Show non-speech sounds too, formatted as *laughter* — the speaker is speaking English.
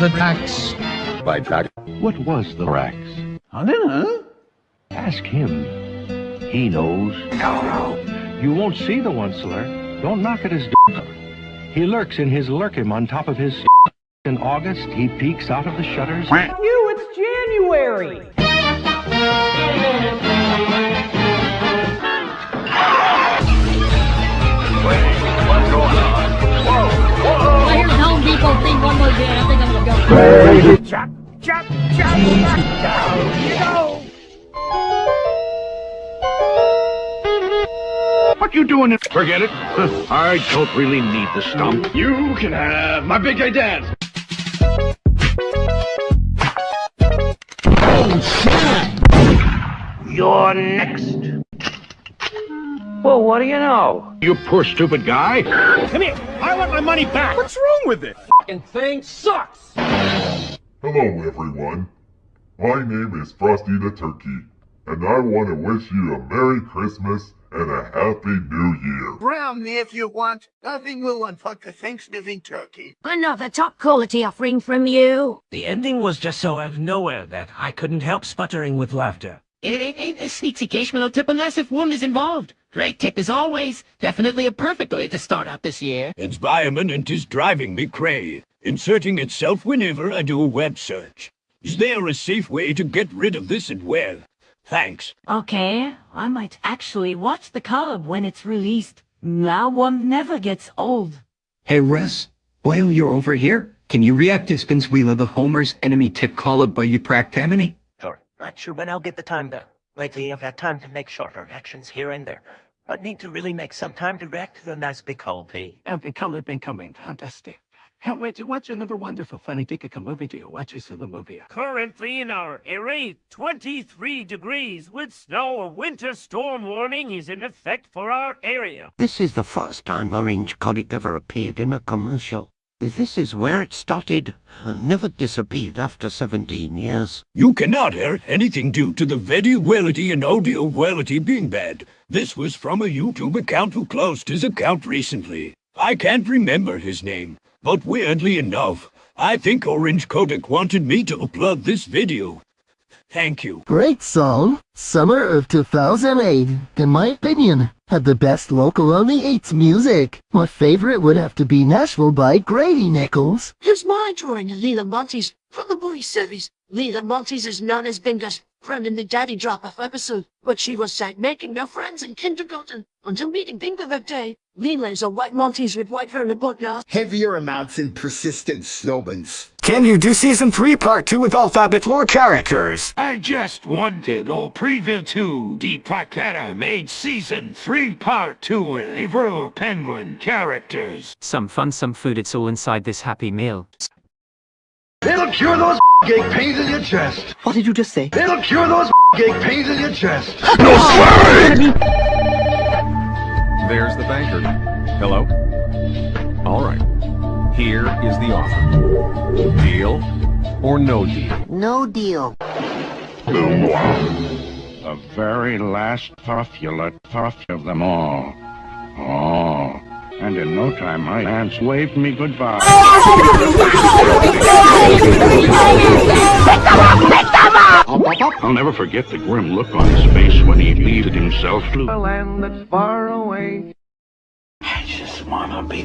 The tax. By tax. What was the Rax? I don't know. Ask him. He knows. No, no. You won't see the Once-ler. Don't knock at his door. He lurks in his Lerkim on top of his In August, he peeks out of the shutters. You, it's January! Chop, chop, chop, chop, down you go! What you doing? in- Forget it. I don't really need the stump. You can have my big gay dance. Oh, You're next. Well, what do you know? You poor stupid guy. Come here. I want my money back. What's wrong with it? Fucking thing sucks! Hello, everyone. My name is Frosty the Turkey, and I want to wish you a Merry Christmas and a Happy New Year. Brown me if you want. Nothing will unfuck the Thanksgiving turkey. Another top quality offering from you. The ending was just so out of nowhere that I couldn't help sputtering with laughter. It ain't, ain't a sneak occasional tip unless if one is involved. Great tip as always. Definitely a perfect way to start out this year. Environment is driving me cray, inserting itself whenever I do a web search. Is there a safe way to get rid of this and where? Thanks. Okay, I might actually watch the club when it's released. Now one never gets old. Hey, Russ, while you're over here, can you react to Spins Wheel of the Homer's enemy tip called by you Practamini? Sure. Not sure when I'll get the time though. Lately I've had time to make shorter reactions here and there. I need to really make some time to react to the nice big P. I've become, becoming fantastic. Can't wait to watch another wonderful funny Pika movie to watch this the movie. Currently in our area, 23 degrees with snow. A winter storm warning is in effect for our area. This is the first time Orange Colic ever appeared in a commercial. This is where it started. and Never disappeared after 17 years. You cannot hear anything due to the video quality and audio quality being bad. This was from a YouTube account who closed his account recently. I can't remember his name, but weirdly enough, I think Orange Kodak wanted me to upload this video. Thank you. Great song. Summer of 2008, in my opinion, had the best local only eights music. My favorite would have to be Nashville by Grady Nichols. Here's my drawing of Leland Montes from the movie series. Leland Montes is known as Bingo's friend in the Daddy Drop-Off episode, but she was sight making no friends in kindergarten until meeting Bingo that day. Lila is a white Maltese with white hair and button Heavier amounts and persistent snowbans. Can you do season 3 part 2 with alphabet lore characters? I just wanted all preview to the Placata made season 3 part 2 with April Penguin characters. Some fun, some food, it's all inside this happy meal. It'll cure those *laughs* gig pains in your chest. What did you just say? It'll cure those *laughs* gig pains in your chest. *laughs* No swearing! There's the banker. Hello? All right. Here is the offer. Deal or no deal? No deal. The very last puffulate puff of them all. Oh, and in no time my aunts waved me goodbye. I'll never forget the grim look on his face when he leaved himself to A land that's far away. I just wanna be